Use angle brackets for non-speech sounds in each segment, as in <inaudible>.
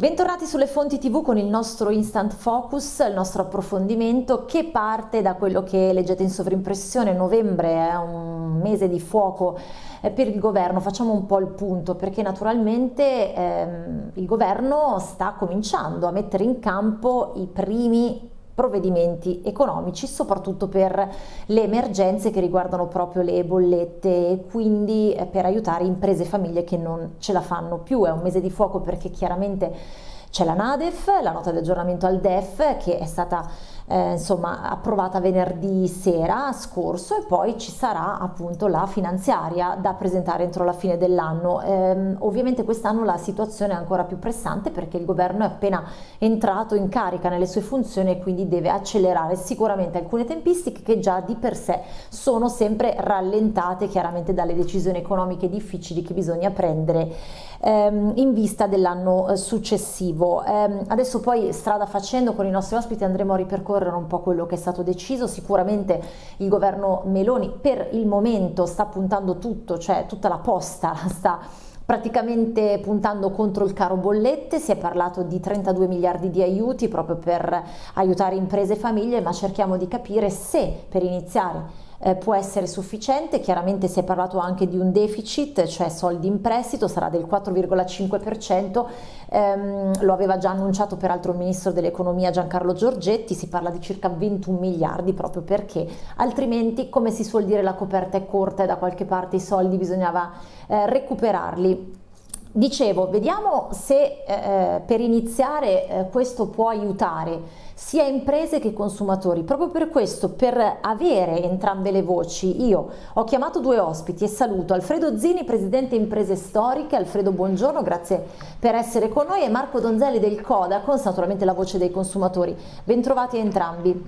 Bentornati sulle fonti tv con il nostro Instant Focus, il nostro approfondimento che parte da quello che leggete in sovrimpressione. Novembre è un mese di fuoco eh, per il governo, facciamo un po' il punto perché naturalmente ehm, il governo sta cominciando a mettere in campo i primi provvedimenti economici, soprattutto per le emergenze che riguardano proprio le bollette e quindi eh, per aiutare imprese e famiglie che non ce la fanno più. È un mese di fuoco perché chiaramente c'è la NADEF, la nota di aggiornamento al DEF che è stata eh, insomma approvata venerdì sera scorso e poi ci sarà appunto la finanziaria da presentare entro la fine dell'anno. Eh, ovviamente quest'anno la situazione è ancora più pressante perché il governo è appena entrato in carica nelle sue funzioni e quindi deve accelerare sicuramente alcune tempistiche che già di per sé sono sempre rallentate chiaramente dalle decisioni economiche difficili che bisogna prendere ehm, in vista dell'anno eh, successivo. Eh, adesso poi strada facendo con i nostri ospiti andremo a ripercorrere un po' quello che è stato deciso, sicuramente il governo Meloni per il momento sta puntando tutto, cioè tutta la posta <laughs> sta praticamente puntando contro il caro bollette, si è parlato di 32 miliardi di aiuti proprio per aiutare imprese e famiglie, ma cerchiamo di capire se per iniziare eh, può essere sufficiente, chiaramente si è parlato anche di un deficit, cioè soldi in prestito, sarà del 4,5%, ehm, lo aveva già annunciato peraltro il ministro dell'economia Giancarlo Giorgetti, si parla di circa 21 miliardi proprio perché. Altrimenti come si suol dire la coperta è corta e da qualche parte i soldi bisognava eh, recuperarli. Dicevo, vediamo se eh, per iniziare eh, questo può aiutare sia imprese che consumatori. Proprio per questo, per avere entrambe le voci, io ho chiamato due ospiti e saluto Alfredo Zini, Presidente Imprese Storiche. Alfredo, buongiorno, grazie per essere con noi, e Marco Donzelli del Codacons, naturalmente la voce dei consumatori. Bentrovati entrambi.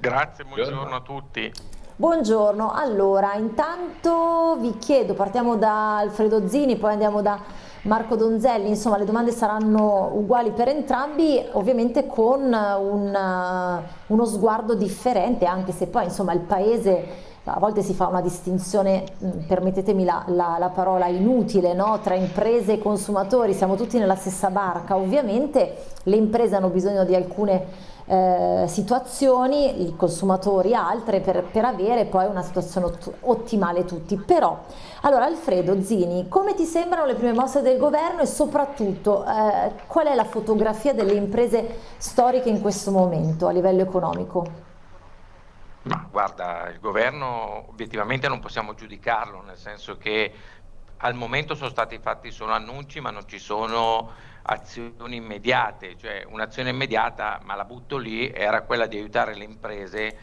Grazie, buongiorno a tutti. Buongiorno, allora intanto vi chiedo, partiamo da Alfredo Zini, poi andiamo da Marco Donzelli, insomma le domande saranno uguali per entrambi, ovviamente con un, uno sguardo differente, anche se poi insomma il paese a volte si fa una distinzione, mm, permettetemi la, la, la parola inutile, no? tra imprese e consumatori, siamo tutti nella stessa barca, ovviamente le imprese hanno bisogno di alcune eh, situazioni, i consumatori altre per, per, avere poi una situazione ottimale tutti. Però, allora Alfredo Zini, come ti sembrano le prime mosse del governo e soprattutto eh, qual è la fotografia delle imprese storiche in questo momento a livello economico? Ma guarda, il governo obiettivamente non possiamo giudicarlo, nel senso che al momento sono stati fatti solo annunci ma non ci sono azioni immediate, cioè un'azione immediata, ma la butto lì, era quella di aiutare le imprese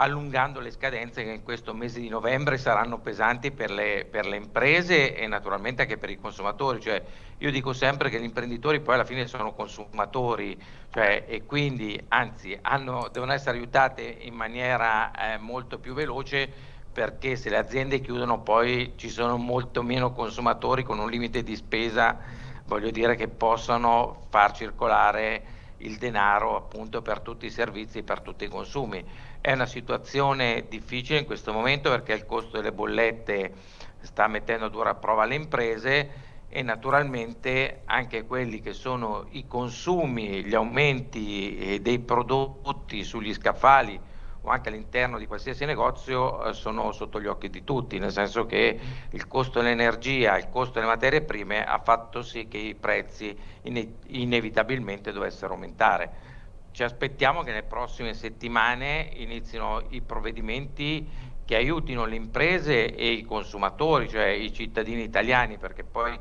allungando le scadenze che in questo mese di novembre saranno pesanti per le, per le, imprese e naturalmente anche per i consumatori. Cioè, io dico sempre che gli imprenditori poi alla fine sono consumatori cioè, e quindi anzi hanno, devono essere aiutate in maniera eh, molto più veloce perché se le aziende chiudono poi ci sono molto meno consumatori con un limite di spesa voglio dire che possono far circolare il denaro appunto per tutti i servizi, per tutti i consumi. È una situazione difficile in questo momento perché il costo delle bollette sta mettendo a dura prova le imprese e naturalmente anche quelli che sono i consumi, gli aumenti eh, dei prodotti sugli scaffali o anche all'interno di qualsiasi negozio eh, sono sotto gli occhi di tutti, nel senso che il costo dell'energia, il costo delle materie prime ha fatto sì che i prezzi ine inevitabilmente dovessero aumentare. Ci aspettiamo che nelle prossime settimane inizino i provvedimenti che aiutino le imprese e i consumatori, cioè i cittadini italiani, perché poi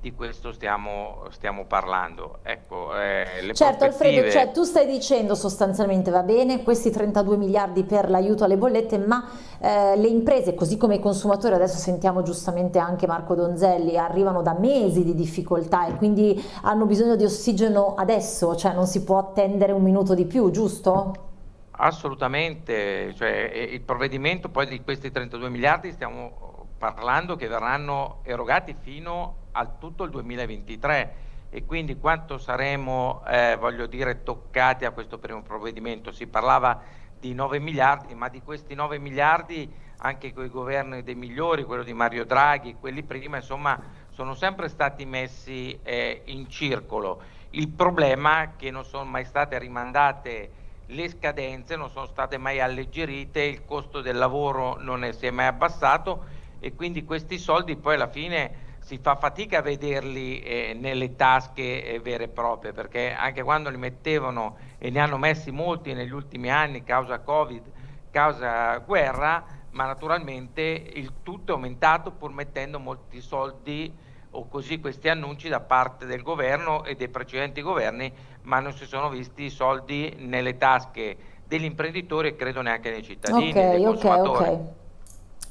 di questo stiamo, stiamo parlando. Ecco, eh, certo Alfredo, cioè, tu stai dicendo sostanzialmente va bene questi 32 miliardi per l'aiuto alle bollette, ma eh, le imprese, così come i consumatori, adesso sentiamo giustamente anche Marco Donzelli, arrivano da mesi di difficoltà e quindi hanno bisogno di ossigeno adesso, cioè non si può attendere un minuto di più, giusto? Assolutamente, cioè, il provvedimento poi di questi 32 miliardi stiamo parlando che verranno erogati fino a tutto il 2023 e quindi quanto saremo, eh, voglio dire, toccati a questo primo provvedimento. Si parlava di 9 miliardi, ma di questi 9 miliardi anche con i governi dei migliori, quello di Mario Draghi, quelli prima, insomma, sono sempre stati messi eh, in circolo. Il problema è che non sono mai state rimandate le scadenze, non sono state mai alleggerite, il costo del lavoro non è, si è mai abbassato e quindi questi soldi poi alla fine si fa fatica a vederli eh, nelle tasche eh, vere e proprie perché anche quando li mettevano e ne hanno messi molti negli ultimi anni causa Covid, causa guerra, ma naturalmente il tutto è aumentato pur mettendo molti soldi o così questi annunci da parte del governo e dei precedenti governi, ma non si sono visti i soldi nelle tasche degli imprenditori e credo neanche dei cittadini. Ok, ok, ok.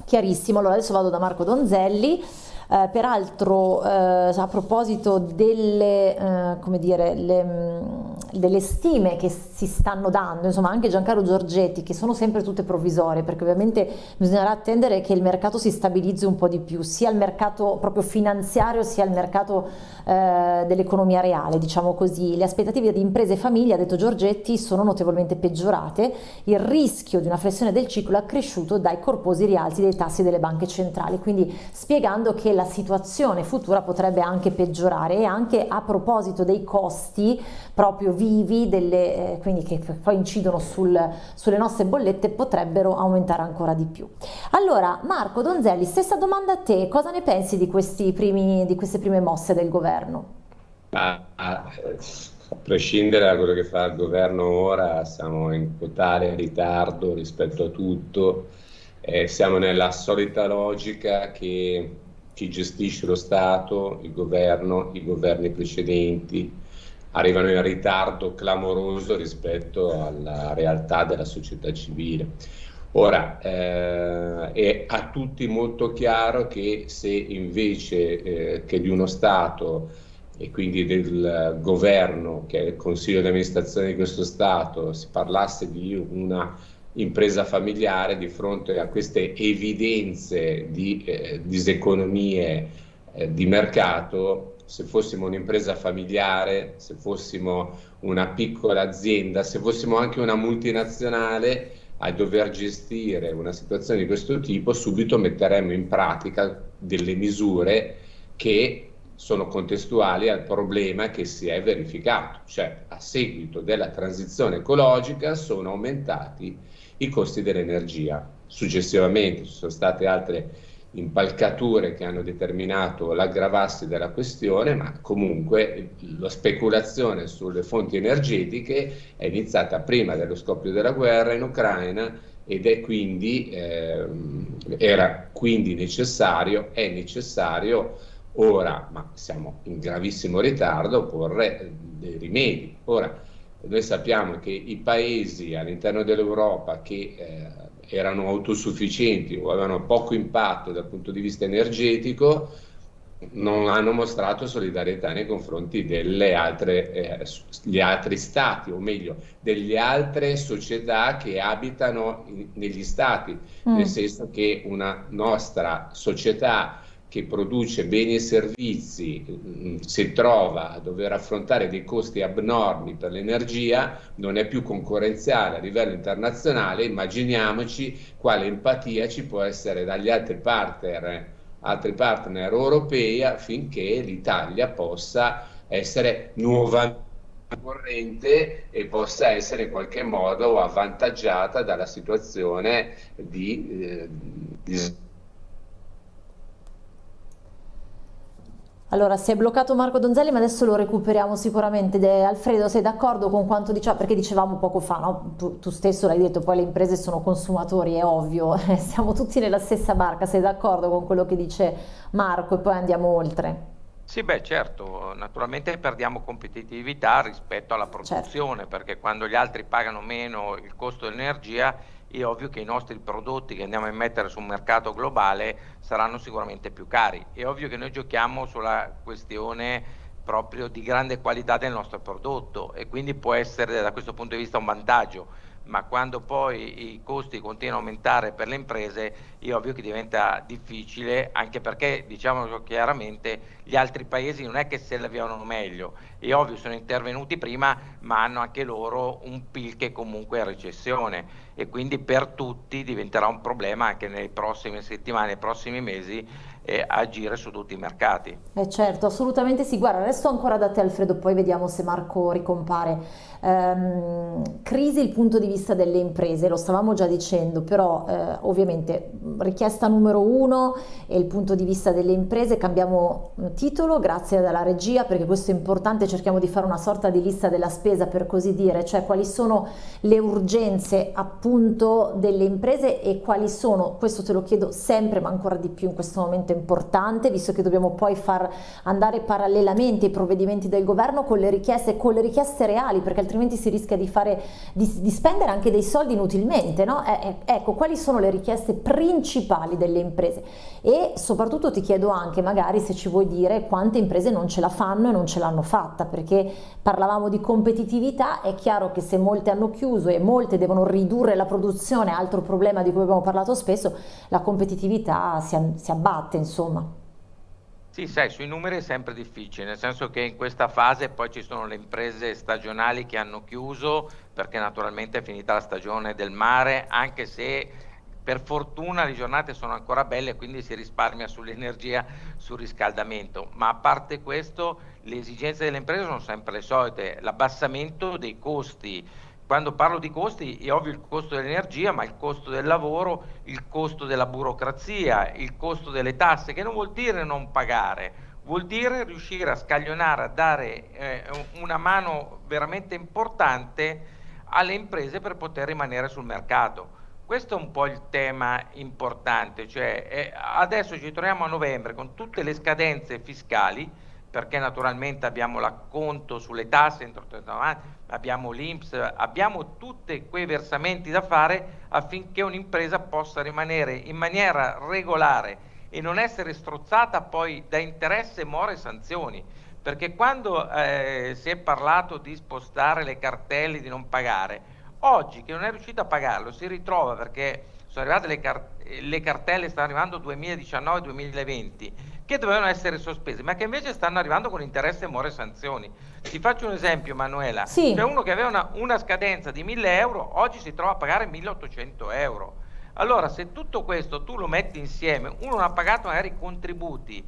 Chiarissimo, allora adesso vado da Marco Donzelli. Eh, peraltro eh, a proposito delle, eh, dire, le, mm, delle, stime che si stanno dando, insomma anche Giancarlo Giorgetti, che sono sempre tutte provvisorie, perché ovviamente bisognerà attendere che il mercato si stabilizzi un po' di più, sia il mercato proprio finanziario sia il mercato eh, dell'economia reale, diciamo così. Le aspettative di imprese e famiglie, ha detto Giorgetti, sono notevolmente peggiorate, il rischio di una flessione del ciclo è cresciuto dai corposi rialzi dei tassi delle banche centrali, quindi spiegando che la situazione futura potrebbe anche peggiorare e anche a proposito dei costi proprio vivi, delle, eh, quindi che poi incidono sul, sulle nostre bollette, potrebbero aumentare ancora di più. Allora Marco Donzelli, stessa domanda a te, cosa ne pensi di, primi, di queste prime mosse del governo? Ah, a prescindere da quello che fa il governo ora, siamo in totale ritardo rispetto a tutto, eh, siamo nella solita logica che chi gestisce lo Stato, il governo, i governi precedenti, arrivano in ritardo clamoroso rispetto alla realtà della società civile. Ora, eh, è a tutti molto chiaro che se invece eh, che di uno Stato e quindi del governo, che è il consiglio di amministrazione di questo Stato, si parlasse di una impresa familiare di fronte a queste evidenze di eh, diseconomie eh, di mercato, se fossimo un'impresa familiare, se fossimo una piccola azienda, se fossimo anche una multinazionale a dover gestire una situazione di questo tipo, subito metteremmo in pratica delle misure che sono contestuali al problema che si è verificato, cioè a seguito della transizione ecologica sono aumentati i costi dell'energia. Successivamente ci sono state altre impalcature che hanno determinato l'aggravarsi della questione, ma comunque la speculazione sulle fonti energetiche è iniziata prima dello scoppio della guerra in Ucraina ed è quindi, eh, era quindi necessario, è necessario ora, ma siamo in gravissimo ritardo, porre dei rimedi. Ora, noi sappiamo che i paesi all'interno dell'Europa che eh, erano autosufficienti o avevano poco impatto dal punto di vista energetico non hanno mostrato solidarietà nei confronti degli eh, altri stati, o meglio, delle altre società che abitano in, negli stati, mm. nel senso che una nostra società che produce beni e servizi mm, si trova a dover affrontare dei costi abnormi per l'energia, non è più concorrenziale a livello internazionale, immaginiamoci quale empatia ci può essere dagli altri partner, altri partner europei affinché l'Italia possa essere nuovamente corrente e possa essere in qualche modo avvantaggiata dalla situazione di, eh, di Allora, si è bloccato Marco Donzelli, ma adesso lo recuperiamo sicuramente. De Alfredo, sei d'accordo con quanto diciamo? Perché dicevamo poco fa, no? tu, tu, stesso l'hai detto, poi le imprese sono consumatori, è ovvio, <laughs> siamo tutti nella stessa barca. Sei d'accordo con quello che dice Marco e poi andiamo oltre? Sì, beh, certo, naturalmente perdiamo competitività rispetto alla produzione, certo. perché quando gli altri pagano meno il costo dell'energia è ovvio che i nostri prodotti che andiamo a mettere sul mercato globale saranno sicuramente più cari. È ovvio che noi giochiamo sulla questione proprio di grande qualità del nostro prodotto e quindi può essere da questo punto di vista un vantaggio, ma quando poi i costi continuano a aumentare per le imprese è ovvio che diventa difficile anche perché diciamolo chiaramente gli altri paesi non è che se la vivono meglio. È ovvio sono intervenuti prima ma hanno anche loro un PIL che comunque è recessione e quindi per tutti diventerà un problema anche nelle prossime settimane, nei prossimi mesi eh, agire su tutti i mercati. Eh certo, assolutamente sì. Guarda, resto ancora da te Alfredo, poi vediamo se Marco ricompare. Um, crisi il punto di vista delle imprese, lo stavamo già dicendo, però eh, ovviamente richiesta numero uno è il punto di vista delle imprese, cambiamo titolo grazie alla regia perché questo è importante, cerchiamo di fare una sorta di lista della spesa per così dire, cioè quali sono le urgenze appunto delle imprese e quali sono, questo te lo chiedo sempre ma ancora di più in questo momento importante, visto che dobbiamo poi far andare parallelamente i provvedimenti del governo con le richieste, con le richieste reali, perché altrimenti si rischia di, fare, di, di spendere anche dei soldi inutilmente. No? Eh, eh, ecco, quali sono le richieste principali delle imprese? E soprattutto ti chiedo anche magari se ci vuoi dire quante imprese non ce la fanno e non ce l'hanno fatta, perché parlavamo di competitività, è chiaro che se molte hanno chiuso e molte devono ridurre la produzione, altro problema di cui abbiamo parlato spesso, la competitività si, si abbatte insomma. Sì, sai, sui numeri è sempre difficile, nel senso che in questa fase poi ci sono le imprese stagionali che hanno chiuso perché naturalmente è finita la stagione del mare, anche se per fortuna le giornate sono ancora belle quindi si risparmia sull'energia, sul riscaldamento, ma a parte questo le esigenze delle imprese sono sempre le solite, l'abbassamento dei costi, quando parlo di costi è ovvio il costo dell'energia, ma il costo del lavoro, il costo della burocrazia, il costo delle tasse, che non vuol dire non pagare, vuol dire riuscire a scaglionare, a dare eh, una mano veramente importante alle imprese per poter rimanere sul mercato. Questo è un po' il tema importante, cioè eh, adesso ci troviamo a novembre con tutte le scadenze fiscali, perché naturalmente abbiamo l'acconto sulle tasse, abbiamo l'Inps, abbiamo tutti quei versamenti da fare affinché un'impresa possa rimanere in maniera regolare e non essere strozzata poi da interesse, more e sanzioni. Perché quando eh, si è parlato di spostare le cartelle, di non pagare, oggi che non è riuscito a pagarlo si ritrova perché sono arrivate le, car le cartelle, stanno arrivando 2019-2020 che dovevano essere sospese, ma che invece stanno arrivando con interesse, more e sanzioni. Ti faccio un esempio, Manuela. Sì. C'è uno che aveva una, una scadenza di 1000 euro, oggi si trova a pagare 1800 euro. Allora, se tutto questo tu lo metti insieme, uno non ha pagato magari i contributi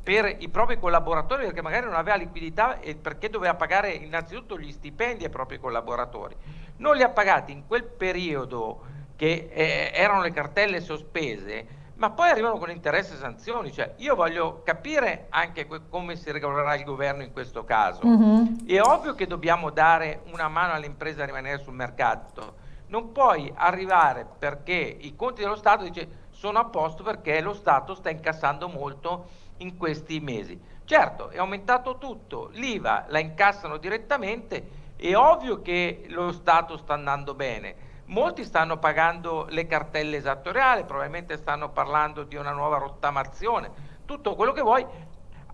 per i propri collaboratori perché magari non aveva liquidità e perché doveva pagare innanzitutto gli stipendi ai propri collaboratori. Non li ha pagati in quel periodo che eh, erano le cartelle sospese, ma poi arrivano con interesse e sanzioni, cioè io voglio capire anche come si regolerà il governo in questo caso. Mm-hmm. È ovvio che dobbiamo dare una mano alle imprese a rimanere sul mercato, non puoi arrivare perché i conti dello Stato dice sono a posto perché lo Stato sta incassando molto in questi mesi. Certo, è aumentato tutto, l'IVA la incassano direttamente, è ovvio che lo Stato sta andando bene, Molti stanno pagando le cartelle esattoriali, probabilmente stanno parlando di una nuova rottamazione, tutto quello che vuoi.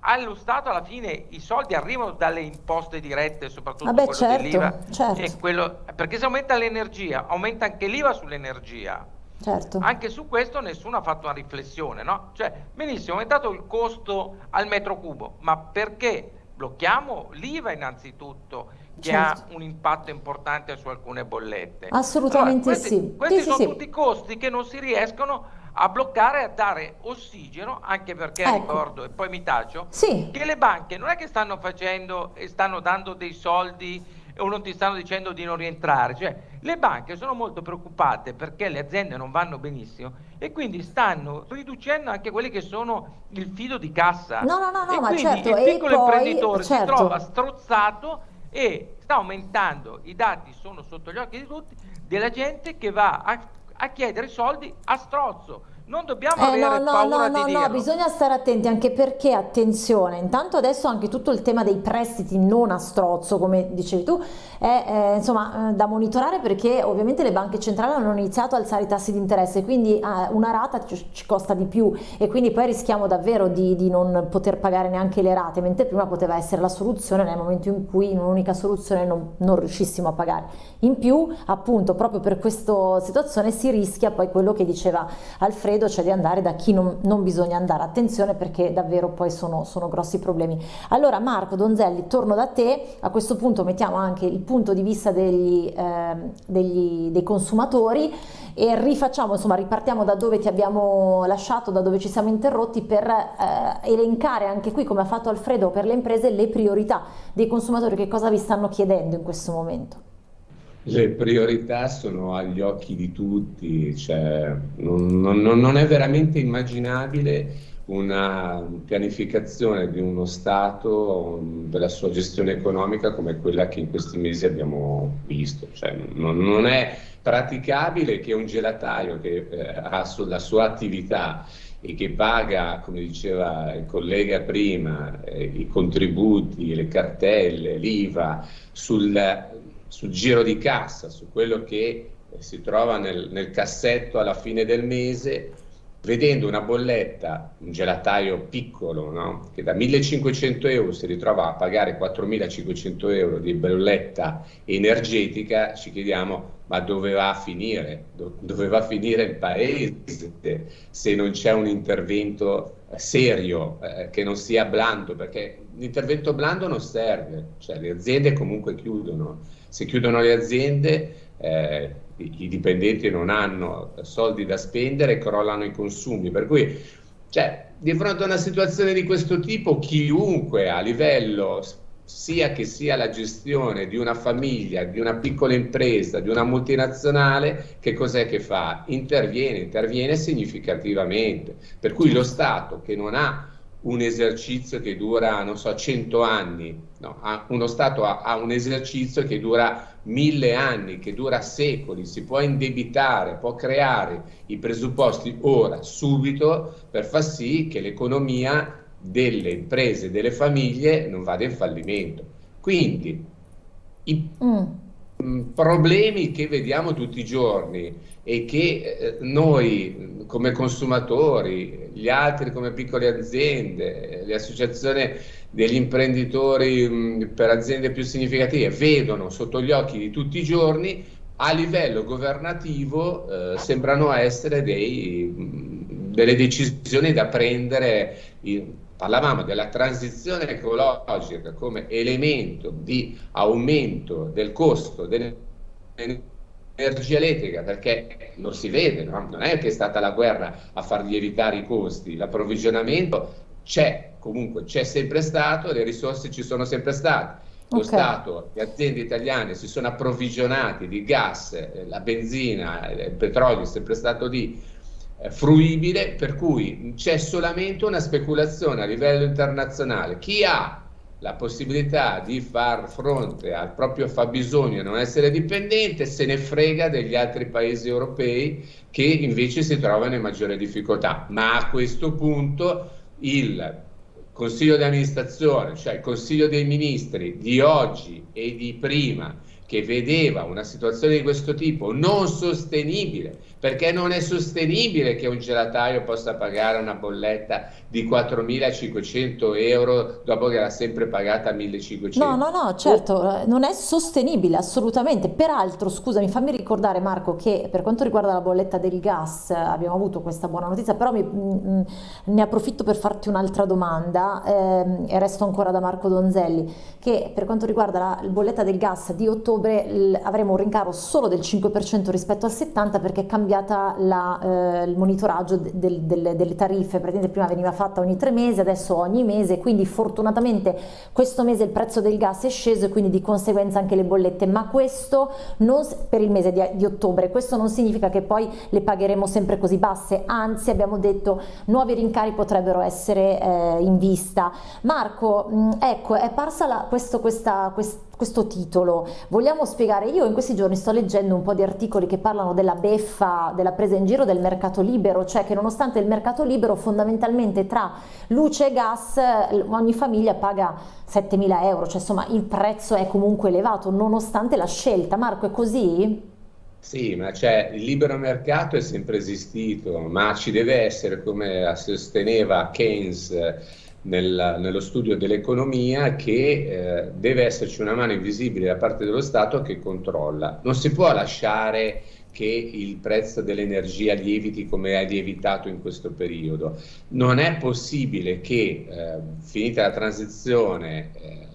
Allo Stato alla fine i soldi arrivano dalle imposte dirette, soprattutto Vabbè, quello certo, dell'IVA. Certo. perché se aumenta l'energia, aumenta anche l'IVA sull'energia. Certo. Anche su questo nessuno ha fatto una riflessione, no? Cioè, benissimo, è aumentato il costo al metro cubo, ma perché blocchiamo l'IVA innanzitutto che certo. ha un impatto importante su alcune bollette. Assolutamente allora, questi, sì. Questi sì, sono sì, tutti costi che non si riescono a bloccare e a dare ossigeno, anche perché ecco. ricordo, e poi mi taccio, sì. che le banche non è che stanno facendo e stanno dando dei soldi o non ti stanno dicendo di non rientrare, cioè le banche sono molto preoccupate perché le aziende non vanno benissimo e quindi stanno riducendo anche quelli che sono il fido di cassa. No, no, no, no e ma certo, il piccolo poi, imprenditore certo. si trova strozzato e sta aumentando, i dati sono sotto gli occhi di tutti, della gente che va a, a chiedere soldi a strozzo non dobbiamo eh, avere no, no, paura no, di no, dirlo. No, bisogna stare attenti anche perché, attenzione, intanto adesso anche tutto il tema dei prestiti non a strozzo, come dicevi tu, è eh, insomma eh, da monitorare perché ovviamente le banche centrali hanno iniziato a alzare i tassi di interesse, quindi eh, una rata ci, ci, costa di più e quindi poi rischiamo davvero di, di, non poter pagare neanche le rate, mentre prima poteva essere la soluzione nel momento in cui in un'unica soluzione non, non riuscissimo a pagare. In più, appunto, proprio per questa situazione si rischia poi quello che diceva Alfredo, credo, cioè di andare da chi non, non bisogna andare. Attenzione perché davvero poi sono, sono, grossi problemi. Allora Marco Donzelli, torno da te, a questo punto mettiamo anche il punto di vista degli, eh, degli, dei consumatori e rifacciamo, insomma ripartiamo da dove ti abbiamo lasciato, da dove ci siamo interrotti per eh, elencare anche qui come ha fatto Alfredo per le imprese le priorità dei consumatori, che cosa vi stanno chiedendo in questo momento. Le priorità sono agli occhi di tutti, cioè, non, non, non, è veramente immaginabile una pianificazione di uno Stato, della sua gestione economica come quella che in questi mesi abbiamo visto. Cioè, non, non, è praticabile che un gelataio che eh, ha sulla sua attività e che paga, come diceva il collega prima, eh, i contributi, le cartelle, l'IVA sul sul giro di cassa, su quello che eh, si trova nel, nel cassetto alla fine del mese, vedendo una bolletta, un gelataio piccolo, no? che da 1500 euro si ritrova a pagare 4500 euro di bolletta energetica, ci chiediamo ma dove va a finire? dove va a finire il paese se non c'è un intervento serio, eh, che non sia blando, perché l'intervento blando non serve, cioè le aziende comunque chiudono se chiudono le aziende eh, i, dipendenti non hanno soldi da spendere crollano i consumi, per cui cioè, di fronte a una situazione di questo tipo chiunque a livello sia che sia la gestione di una famiglia, di una piccola impresa, di una multinazionale, che cos'è che fa? Interviene, interviene significativamente. Per cui lo Stato che non ha un esercizio che dura, non so, 100 anni, no, uno Stato ha, ha, un esercizio che dura mille anni, che dura secoli, si può indebitare, può creare i presupposti ora, subito, per far sì che l'economia delle imprese, delle famiglie non vada in fallimento. Quindi i mm. Problemi che vediamo tutti i giorni e che eh, noi come consumatori, gli altri come piccole aziende, le associazioni degli imprenditori mh, per aziende più significative vedono sotto gli occhi di tutti i giorni, a livello governativo eh, sembrano essere dei, delle decisioni da prendere. Parlavamo della transizione ecologica come elemento di aumento del costo dell'energia energia elettrica perché non si vede, no? non è che è stata la guerra a far lievitare i costi, l'approvvigionamento c'è, comunque c'è sempre stato, le risorse ci sono sempre state. Lo okay. Stato, le aziende italiane si sono approvvigionati di gas, eh, la benzina, il petrolio è sempre stato lì fruibile, per cui c'è solamente una speculazione a livello internazionale. Chi ha la possibilità di far fronte al proprio fabbisogno e non essere dipendente, se ne frega degli altri paesi europei che invece si trovano in maggiore difficoltà. Ma a questo punto il Consiglio di amministrazione, cioè il Consiglio dei Ministri di oggi e di prima, che vedeva una situazione di questo tipo non sostenibile, perché non è sostenibile che un gelataio possa pagare una bolletta di 4.500 euro dopo che l'ha sempre pagata 1.500. No, no, no, certo, eh, non è sostenibile assolutamente. Peraltro, scusami, fammi ricordare Marco che per quanto riguarda la bolletta del gas abbiamo avuto questa buona notizia, però mi, mh, mm, ne approfitto per farti un'altra domanda ehm, e resto ancora da Marco Donzelli, che per quanto riguarda la bolletta del gas di ottobre l- avremo un rincaro solo del 5% rispetto al 70% perché è cambiata la, eh, il monitoraggio del, del, delle tariffe, praticamente prima veniva fatta ogni tre mesi, adesso ogni mese, quindi fortunatamente questo mese il prezzo del gas è sceso e quindi di conseguenza anche le bollette, ma questo non, per il mese di, di ottobre, questo non significa che poi le pagheremo sempre così basse, anzi abbiamo detto nuovi rincari potrebbero essere eh, in vista. Marco, mh, ecco, è parsa la, questo, questa, questa questo titolo. Vogliamo spiegare, io in questi giorni sto leggendo un po' di articoli che parlano della beffa, della presa in giro del mercato libero, cioè che nonostante il mercato libero fondamentalmente tra luce e gas ogni famiglia paga 7.000 euro, cioè insomma il prezzo è comunque elevato nonostante la scelta. Marco è così? Sì, ma cioè, il libero mercato è sempre esistito, ma ci deve essere, come sosteneva Keynes nel, nello studio dell'economia, che eh, deve esserci una mano invisibile da parte dello Stato che controlla. Non si può lasciare che il prezzo dell'energia lieviti come è lievitato in questo periodo. Non è possibile che, eh, finita la transizione eh,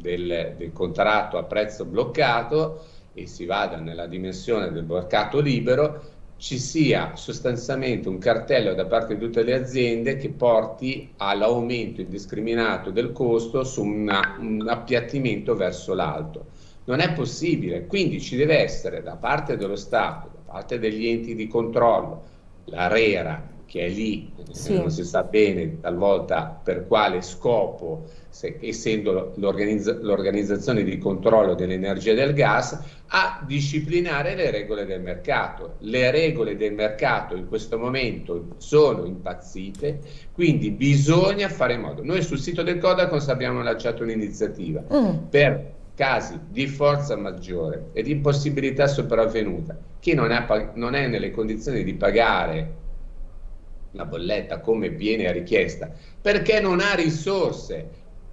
del, del contratto a prezzo bloccato, e si vada nella dimensione del mercato libero, ci sia sostanzialmente un cartello da parte di tutte le aziende che porti all'aumento indiscriminato del costo su una, un appiattimento verso l'alto. Non è possibile, quindi ci deve essere da parte dello Stato, da parte degli enti di controllo, l'ARERA, che è lì, sì. non si sa bene talvolta per quale scopo, se, essendo l'organizza, l'organizzazione di controllo dell'energia e del gas, a disciplinare le regole del mercato. Le regole del mercato in questo momento sono impazzite, quindi bisogna fare in modo. Noi sul sito del Codacons abbiamo lanciato un'iniziativa mm. per casi di forza maggiore e di impossibilità sopravvenuta, chi non, è, non è nelle condizioni di pagare la bolletta come viene richiesta, perché non ha risorse,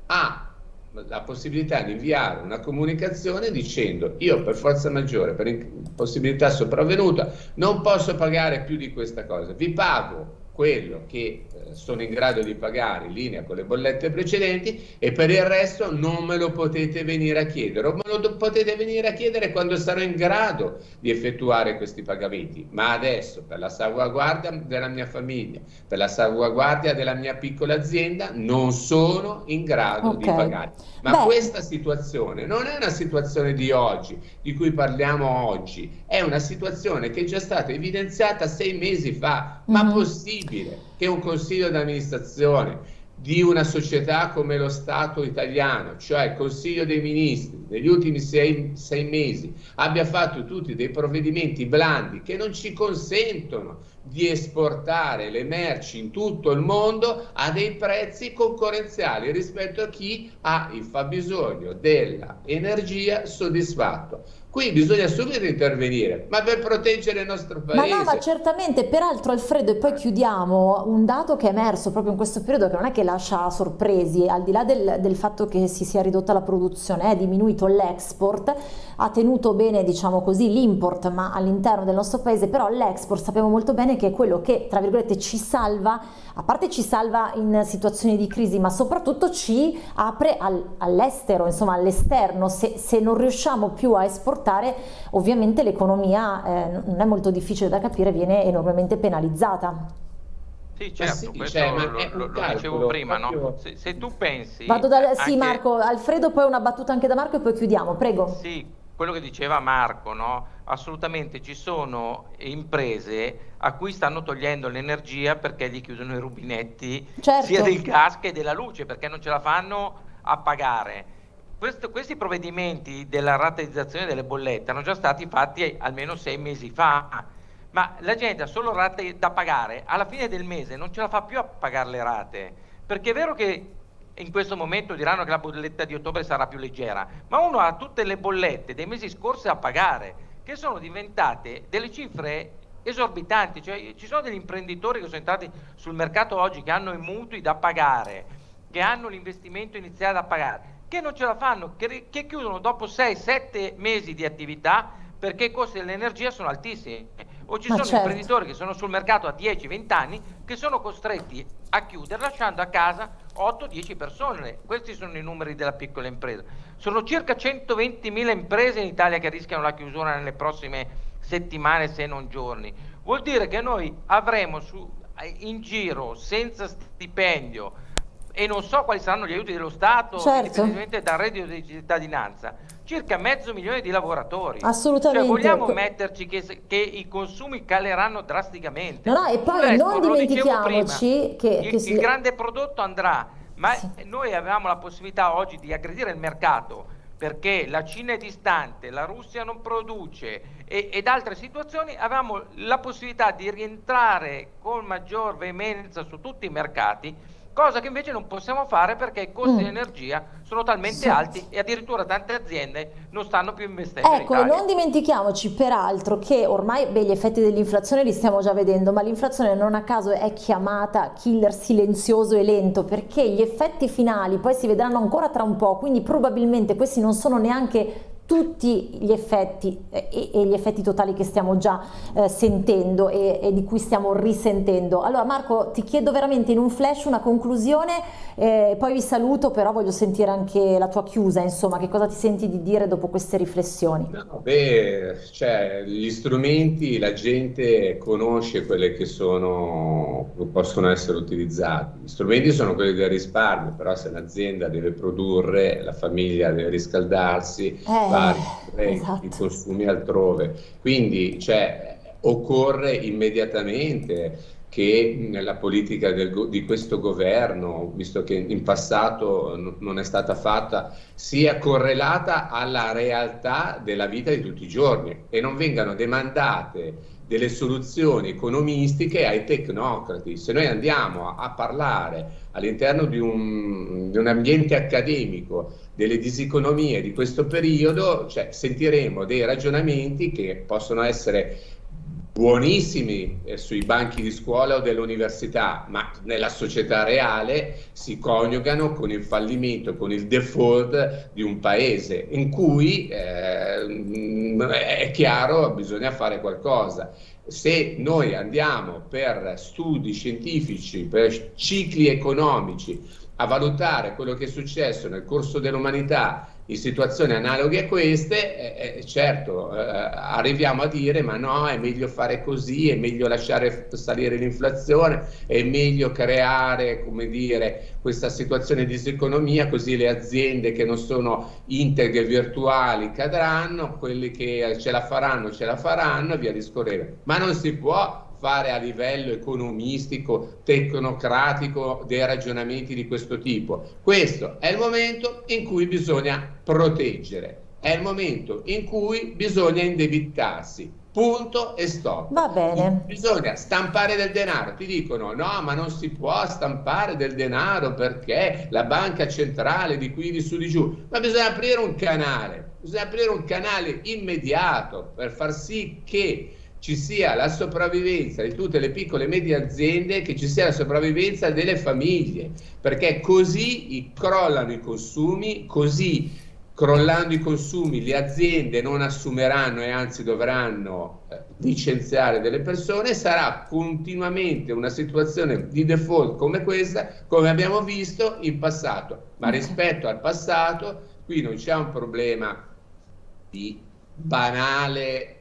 ha la possibilità di inviare una comunicazione dicendo io per forza maggiore, per impossibilità sopravvenuta, non posso pagare più di questa cosa, vi pago quello che eh, sono in grado di pagare in linea con le bollette precedenti e per il resto non me lo potete venire a chiedere. O me lo potete venire a chiedere quando sarò in grado di effettuare questi pagamenti. Ma adesso per la salvaguardia della mia famiglia per la salvaguardia della mia piccola azienda non sono in grado okay. di pagare. Ma Beh. questa situazione non è una situazione di oggi di cui parliamo oggi. È una situazione che è già stata evidenziata sei mesi fa ma mm possibile possibile che un consiglio d'amministrazione di una società come lo Stato italiano, cioè il Consiglio dei Ministri, negli ultimi sei, sei, mesi abbia fatto tutti dei provvedimenti blandi che non ci consentono di esportare le merci in tutto il mondo a dei prezzi concorrenziali rispetto a chi ha il fabbisogno dell'energia soddisfatto. Qui bisogna subito intervenire, ma per proteggere il nostro paese. Ma no, ma certamente, peraltro Alfredo, e poi chiudiamo, un dato che è emerso proprio in questo periodo che non è che lascia sorpresi, al di là del, del fatto che si sia ridotta la produzione, è diminuito l'export, ha tenuto bene, diciamo così, l'import, ma all'interno del nostro paese, però l'export sappiamo molto bene che è quello che, tra virgolette, ci salva, a parte ci salva in situazioni di crisi, ma soprattutto ci apre al, all'estero, insomma all'esterno, se, se non riusciamo più a esportare portare, ovviamente l'economia eh, non è molto difficile da capire, viene enormemente penalizzata. Sì, certo, sì, questo cioè, lo, lo, lo dicevo prima, no? se, se, tu pensi... Vado da, sì, Marco, Alfredo, poi una battuta anche da Marco e poi chiudiamo, prego. Sì, quello che diceva Marco, no? Assolutamente ci sono imprese a cui stanno togliendo l'energia perché gli chiudono i rubinetti certo. sia del gas che della luce, perché non ce la fanno a pagare questo, questi provvedimenti della rateizzazione delle bollette erano già stati fatti almeno sei mesi fa, ma la gente ha solo rate da pagare, alla fine del mese non ce la fa più a pagare le rate, perché è vero che in questo momento diranno che la bolletta di ottobre sarà più leggera, ma uno ha tutte le bollette dei mesi scorsi da pagare, che sono diventate delle cifre esorbitanti, cioè ci sono degli imprenditori che sono entrati sul mercato oggi che hanno i mutui da pagare, che hanno l'investimento iniziale da pagare che non ce la fanno, che, che chiudono dopo 6-7 mesi di attività perché i costi dell'energia sono altissimi. O ci Ma sono certo. imprenditori che sono sul mercato a 10-20 anni che sono costretti a chiudere lasciando a casa 8-10 persone. Questi sono i numeri della piccola impresa. Sono circa 120.000 imprese in Italia che rischiano la chiusura nelle prossime settimane se non giorni. Vuol dire che noi avremo su, in giro senza stipendio e non so quali saranno gli aiuti dello Stato, certo. indipendentemente dal reddito di cittadinanza, circa mezzo milione di lavoratori. Assolutamente. Cioè, vogliamo metterci che, che, i consumi caleranno drasticamente. No, no, e poi resto, non dimentichiamoci prima, che, il, che si... il grande prodotto andrà, ma sì. noi avevamo la possibilità oggi di aggredire il mercato perché la Cina è distante, la Russia non produce e, ed altre situazioni, avevamo la possibilità di rientrare con maggior veemenza su tutti i mercati cosa che invece non possiamo fare perché i costi mm. di energia sono talmente sì. alti e addirittura tante aziende non stanno più investendo. Ecco, in non dimentichiamoci peraltro che ormai beh, gli effetti dell'inflazione li stiamo già vedendo, ma l'inflazione non a caso è chiamata killer silenzioso e lento perché gli effetti finali poi si vedranno ancora tra un po', quindi probabilmente questi non sono neanche tutti gli effetti eh, e, gli effetti totali che stiamo già eh, sentendo e, e, di cui stiamo risentendo. Allora Marco ti chiedo veramente in un flash una conclusione, eh, poi vi saluto però voglio sentire anche la tua chiusa, insomma che cosa ti senti di dire dopo queste riflessioni? No, beh, cioè, gli strumenti, la gente conosce quelle che sono, possono essere utilizzati, gli strumenti sono quelli del risparmio, però se l'azienda deve produrre, la famiglia deve riscaldarsi, eh vari esatto. i consumi altrove. Quindi cioè, occorre immediatamente che nella politica del, di questo governo, visto che in passato non è stata fatta, sia correlata alla realtà della vita di tutti i giorni e non vengano demandate delle soluzioni economistiche ai tecnocrati. Se noi andiamo a, a parlare all'interno di di un, ambiente accademico delle diseconomie di questo periodo, cioè, sentiremo dei ragionamenti che possono essere buonissimi eh, sui banchi di scuola o dell'università, ma nella società reale si coniugano con il fallimento, con il default di un paese in cui eh, è chiaro bisogna fare qualcosa. Se noi andiamo per studi scientifici, per cicli economici, a valutare quello che è successo nel corso dell'umanità in situazioni analoghe a queste, eh, eh, certo, eh, arriviamo a dire ma no, è meglio fare così, è meglio lasciare salire l'inflazione, è meglio creare, come dire, questa situazione di diseconomia, così le aziende che non sono integre virtuali cadranno, quelli che ce la faranno ce la faranno e via discorrendo. Ma non si può fare a livello economistico, tecnocratico dei ragionamenti di questo tipo. Questo è il momento in cui bisogna proteggere, è il momento in cui bisogna indebitarsi. Punto e stop. Va bene. Bisogna stampare del denaro. Ti dicono no, ma non si può stampare del denaro perché la banca centrale di qui di su di giù. Ma bisogna aprire un canale, bisogna aprire un canale immediato per far sì che ci sia la sopravvivenza di tutte le piccole e medie aziende, che ci sia la sopravvivenza delle famiglie, perché così crollano i consumi, così crollando i consumi le aziende non assumeranno e anzi dovranno eh, licenziare delle persone, sarà continuamente una situazione di default come questa, come abbiamo visto in passato. Ma rispetto al passato, qui non c'è un problema di banale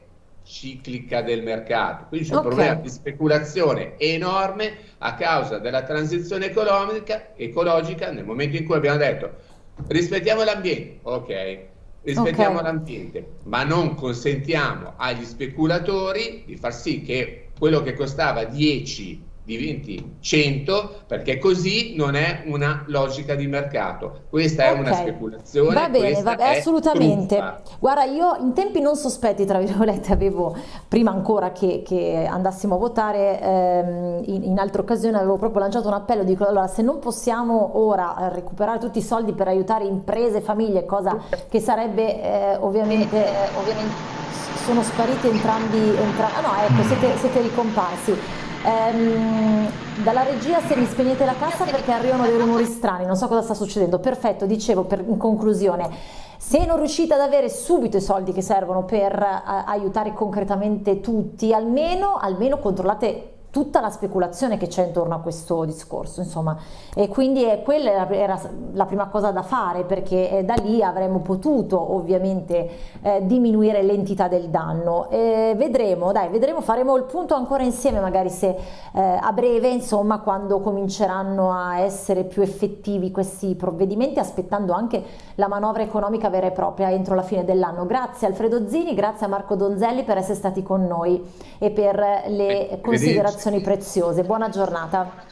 ciclica del mercato. Quindi c'è okay. un problema di speculazione enorme a causa della transizione economica, ecologica nel momento in cui abbiamo detto rispettiamo l'ambiente, ok, rispettiamo okay. l'ambiente, ma non consentiamo agli speculatori di far sì che quello che costava 10 diventi 100 perché così non è una logica di mercato questa okay. è una speculazione va bene, va bene assolutamente truffa. guarda io in tempi non sospetti tra virgolette avevo prima ancora che, che andassimo a votare ehm, in, in, altre occasioni avevo proprio lanciato un appello dico allora se non possiamo ora recuperare tutti i soldi per aiutare imprese e famiglie cosa che sarebbe eh, ovviamente, eh, ovviamente sono spariti entrambi, entrambi ah no ecco siete, siete ricomparsi Ehm, dalla regia se mi spegnete la cassa perché arrivano dei rumori strani, non so cosa sta succedendo. Perfetto, dicevo per, in conclusione, se non riuscite ad avere subito i soldi che servono per uh, aiutare concretamente tutti, almeno, almeno controllate tutta la speculazione che c'è intorno a questo discorso, insomma, e quindi è, quella era la prima cosa da fare perché eh, da lì avremmo potuto ovviamente eh, diminuire l'entità del danno. Eh, vedremo, dai, vedremo, faremo il punto ancora insieme magari se eh, a breve, insomma, quando cominceranno a essere più effettivi questi provvedimenti, aspettando anche la manovra economica vera e propria entro la fine dell'anno. Grazie Alfredo Zini, grazie a Marco Donzelli per essere stati con noi e per le considerazioni preziose. Buona giornata.